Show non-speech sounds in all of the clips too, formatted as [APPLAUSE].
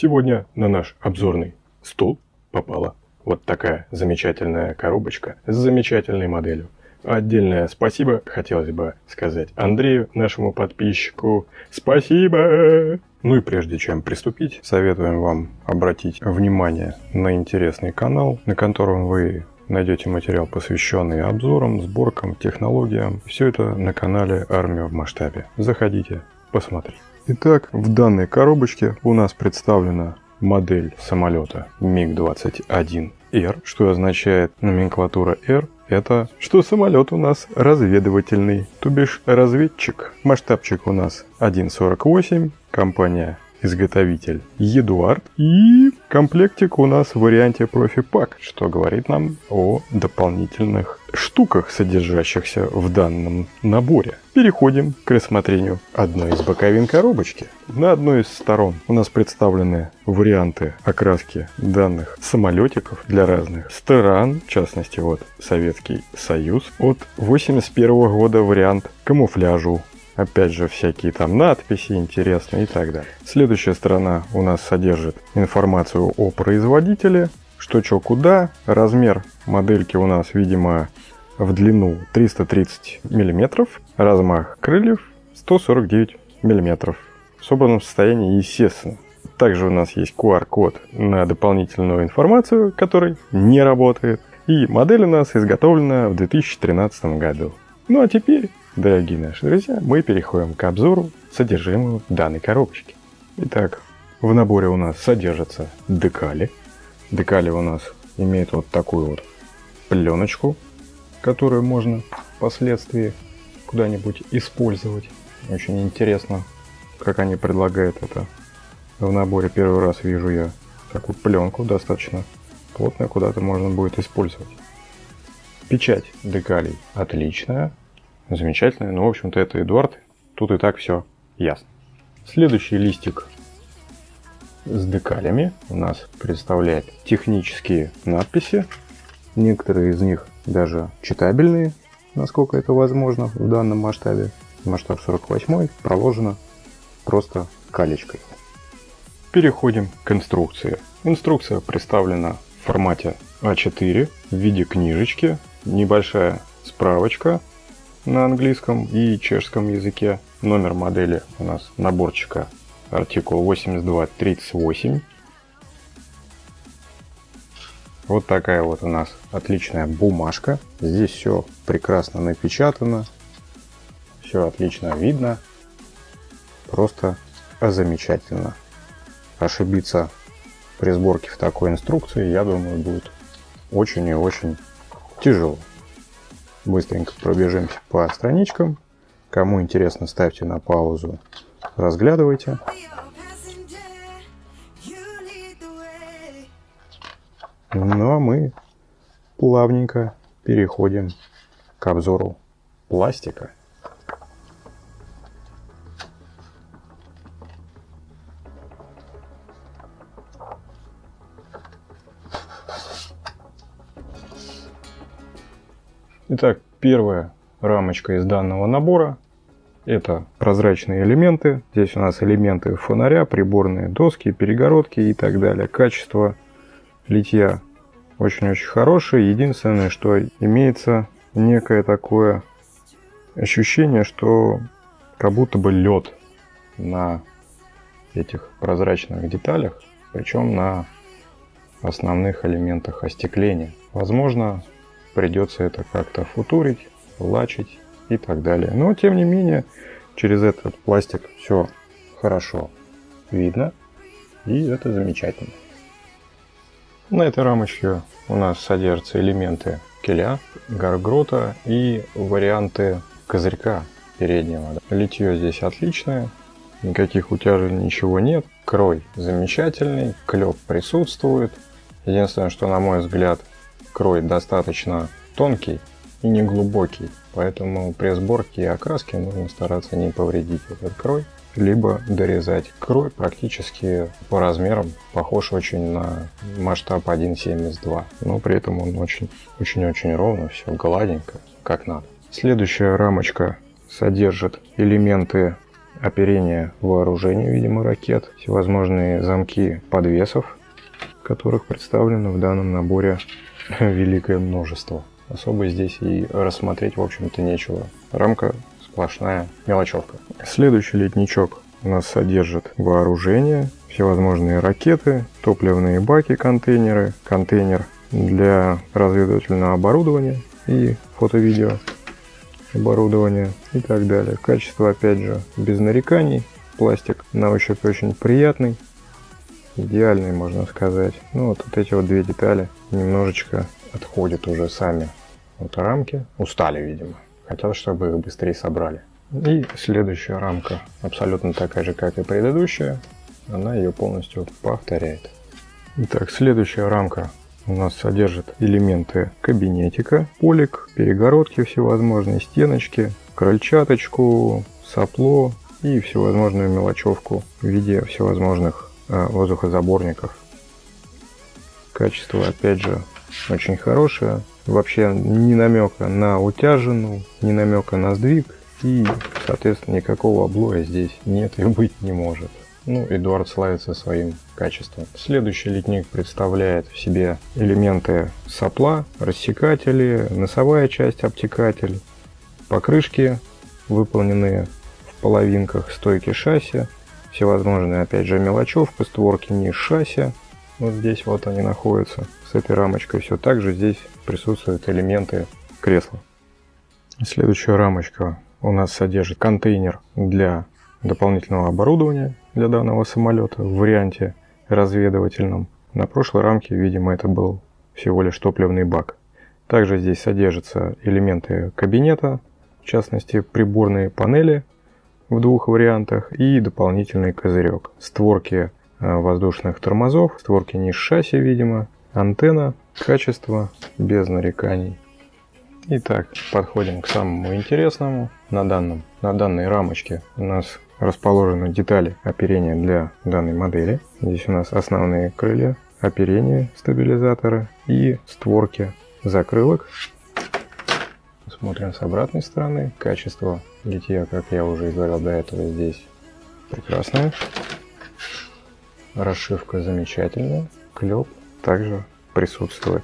Сегодня на наш обзорный стол попала вот такая замечательная коробочка с замечательной моделью. Отдельное спасибо хотелось бы сказать Андрею, нашему подписчику. Спасибо! Ну и прежде чем приступить, советуем вам обратить внимание на интересный канал, на котором вы найдете материал, посвященный обзорам, сборкам, технологиям. Все это на канале Армия в масштабе. Заходите, посмотрите. Итак, в данной коробочке у нас представлена модель самолета МиГ-21Р, что означает номенклатура R. Это что самолет у нас разведывательный, то бишь разведчик. Масштабчик у нас 1.48, компания изготовитель Eduard. И комплектик у нас в варианте Profi Pack, что говорит нам о дополнительных штуках, содержащихся в данном наборе. Переходим к рассмотрению одной из боковин коробочки. На одной из сторон у нас представлены варианты окраски данных самолетиков для разных стран, в частности вот Советский Союз. От 81 года вариант камуфляжу Опять же, всякие там надписи интересные и так далее. Следующая сторона у нас содержит информацию о производителе, что, что, куда. Размер модельки у нас, видимо, в длину 330 мм, размах крыльев 149 мм. В собранном состоянии, естественно. Также у нас есть QR-код на дополнительную информацию, который не работает. И модель у нас изготовлена в 2013 году. Ну а теперь Дорогие наши друзья, мы переходим к обзору содержимого данной коробочки. Итак, в наборе у нас содержатся декали. Декали у нас имеют вот такую вот пленочку, которую можно впоследствии куда-нибудь использовать. Очень интересно, как они предлагают это в наборе. Первый раз вижу я такую пленку, достаточно плотную, куда-то можно будет использовать. Печать декалей отличная, замечательная. Ну, в общем-то, это Эдуард. Тут и так все ясно. Следующий листик с декалями у нас представляет технические надписи. Некоторые из них даже читабельные, насколько это возможно в данном масштабе. Масштаб 48 проложено просто калечкой. Переходим к инструкции. Инструкция представлена в формате А4 в виде книжечки. Небольшая справочка на английском и чешском языке. Номер модели у нас наборчика артикул 8238. Вот такая вот у нас отличная бумажка. Здесь все прекрасно напечатано. Все отлично видно. Просто замечательно. Ошибиться при сборке в такой инструкции, я думаю, будет очень и очень тяжело. Быстренько пробежимся по страничкам. Кому интересно, ставьте на паузу, разглядывайте. Ну а мы плавненько переходим к обзору пластика. Итак, первая рамочка из данного набора это прозрачные элементы. Здесь у нас элементы фонаря, приборные доски, перегородки и так далее. Качество литья очень-очень хорошее. Единственное, что имеется некое такое ощущение, что как будто бы лед на этих прозрачных деталях, причем на основных элементах остекления. Возможно, придется это как-то футурить, лачить и так далее. Но тем не менее, через этот пластик все хорошо видно, и это замечательно. На этой рамочке у нас содержатся элементы киля, гаргрота и варианты козырька переднего. Литье здесь отличное, никаких утяжей ничего нет. Крой замечательный, клеп присутствует. Единственное, что на мой взгляд крой достаточно тонкий и не глубокий, поэтому при сборке и окраске нужно стараться не повредить этот крой, либо дорезать. Крой практически по размерам похож очень на масштаб 1.72, но при этом он очень-очень ровно, все гладенько, как надо. Следующая рамочка содержит элементы оперение вооружения, видимо, ракет, всевозможные замки подвесов, которых представлено в данном наборе [LAUGHS] великое множество. Особо здесь и рассмотреть, в общем-то, нечего. Рамка сплошная мелочевка. Следующий летничок у нас содержит вооружение, всевозможные ракеты, топливные баки, контейнеры, контейнер для разведывательного оборудования и фото-видео оборудования и так далее. Качество, опять же, без нареканий. Пластик на ощупь очень приятный, идеальный, можно сказать. Ну, вот, вот эти вот две детали немножечко отходят уже сами от рамки. Устали, видимо. Хотел, чтобы их быстрее собрали. И следующая рамка абсолютно такая же, как и предыдущая. Она ее полностью повторяет. Итак, следующая рамка у нас содержит элементы кабинетика, полик, перегородки всевозможные, стеночки, крольчаточку, сопло и всевозможную мелочевку в виде всевозможных воздухозаборников. Качество, опять же, очень хорошее. Вообще ни намека на утяжину, ни намека на сдвиг. И, соответственно, никакого облоя здесь нет и быть не может. Ну, Эдуард славится своим качеством. Следующий литник представляет в себе элементы сопла, рассекатели, носовая часть обтекатель, покрышки, выполненные в половинках стойки шасси, всевозможные, опять же, мелочевка, створки низ шасси. Вот здесь вот они находятся с этой рамочкой. Все так же здесь присутствуют элементы кресла. Следующая рамочка у нас содержит контейнер для дополнительного оборудования для данного самолета в варианте разведывательном. На прошлой рамке, видимо, это был всего лишь топливный бак. Также здесь содержатся элементы кабинета, в частности приборные панели в двух вариантах и дополнительный козырек. Створки э, воздушных тормозов, створки низ шасси, видимо, антенна, качество без нареканий. Итак, подходим к самому интересному. На, данном, на данной рамочке у нас расположены детали оперения для данной модели. Здесь у нас основные крылья, оперение стабилизатора и створки закрылок. Смотрим с обратной стороны. Качество литья, как я уже говорил до этого, здесь прекрасное. Расшивка замечательная. Клеп также присутствует.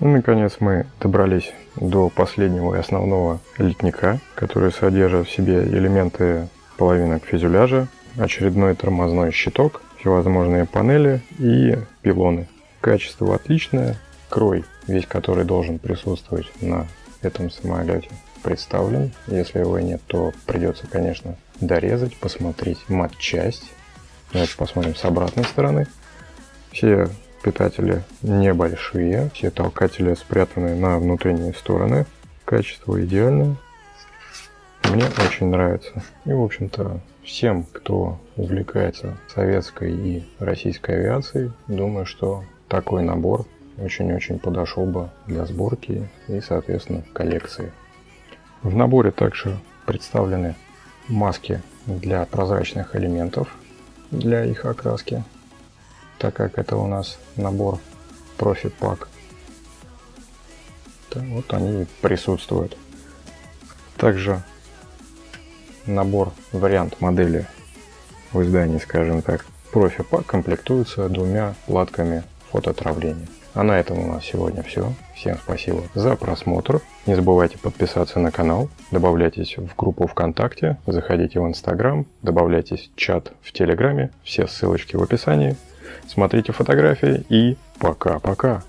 И, наконец, мы добрались до последнего и основного литника, который содержит в себе элементы половинок фюзеляжа, очередной тормозной щиток, всевозможные панели и пилоны. Качество отличное, крой, весь который должен присутствовать на этом самолете, представлен. Если его нет, то придется, конечно, дорезать, посмотреть матчасть. Давайте посмотрим с обратной стороны. Все питатели небольшие, все толкатели спрятаны на внутренние стороны. Качество идеальное. Мне очень нравится. И, в общем-то, всем, кто увлекается советской и российской авиацией, думаю, что такой набор очень-очень подошел бы для сборки и, соответственно, коллекции. В наборе также представлены маски для прозрачных элементов для их окраски так как это у нас набор профи-пак. Вот они присутствуют. Также набор, вариант модели в издании, скажем так, профи-пак комплектуется двумя платками фототравления. А на этом у нас сегодня все. Всем спасибо за просмотр. Не забывайте подписаться на канал, добавляйтесь в группу ВКонтакте, заходите в Инстаграм, добавляйтесь в чат в Телеграме. Все ссылочки в описании. Смотрите фотографии и пока-пока.